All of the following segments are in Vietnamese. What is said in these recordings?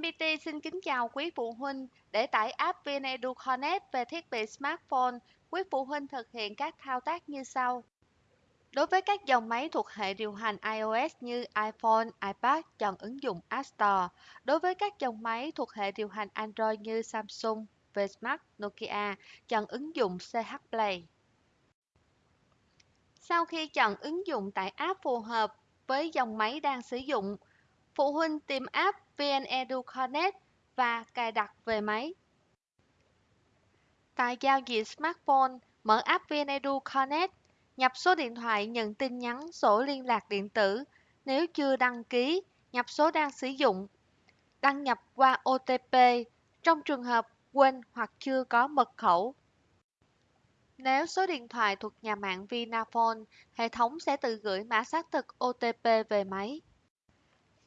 VNPT xin kính chào quý phụ huynh. Để tải app VnEdu Connect về thiết bị smartphone, quý phụ huynh thực hiện các thao tác như sau. Đối với các dòng máy thuộc hệ điều hành iOS như iPhone, iPad, chọn ứng dụng App Store. Đối với các dòng máy thuộc hệ điều hành Android như Samsung, Vsmart, Nokia, chọn ứng dụng CH Play. Sau khi chọn ứng dụng tải app phù hợp với dòng máy đang sử dụng, phụ huynh tìm app VnEdu Connect và cài đặt về máy. Tại giao diện smartphone, mở app VnEdu Connect, nhập số điện thoại nhận tin nhắn, sổ liên lạc điện tử. Nếu chưa đăng ký, nhập số đang sử dụng. Đăng nhập qua OTP trong trường hợp quên hoặc chưa có mật khẩu. Nếu số điện thoại thuộc nhà mạng Vinaphone, hệ thống sẽ tự gửi mã xác thực OTP về máy.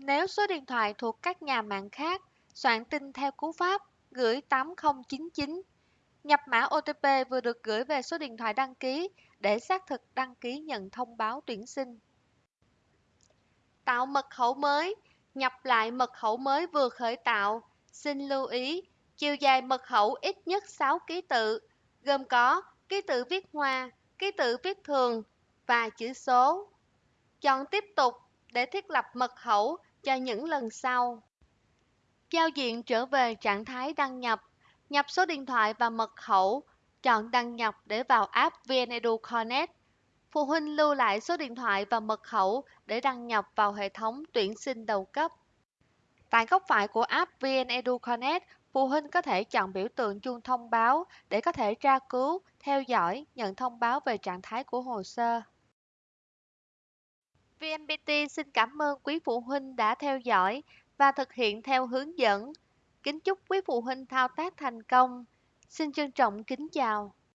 Nếu số điện thoại thuộc các nhà mạng khác, soạn tin theo cú pháp gửi 8099. Nhập mã OTP vừa được gửi về số điện thoại đăng ký để xác thực đăng ký nhận thông báo tuyển sinh. Tạo mật khẩu mới, nhập lại mật khẩu mới vừa khởi tạo. Xin lưu ý, chiều dài mật khẩu ít nhất 6 ký tự, gồm có ký tự viết hoa, ký tự viết thường và chữ số. Chọn tiếp tục để thiết lập mật khẩu cho những lần sau. Giao diện trở về trạng thái đăng nhập, nhập số điện thoại và mật khẩu, chọn đăng nhập để vào app VnEdu Connect. Phụ huynh lưu lại số điện thoại và mật khẩu để đăng nhập vào hệ thống tuyển sinh đầu cấp. Tại góc phải của app VnEdu Connect, phụ huynh có thể chọn biểu tượng chuông thông báo để có thể tra cứu, theo dõi, nhận thông báo về trạng thái của hồ sơ. VNPT xin cảm ơn quý phụ huynh đã theo dõi và thực hiện theo hướng dẫn. Kính chúc quý phụ huynh thao tác thành công. Xin trân trọng kính chào.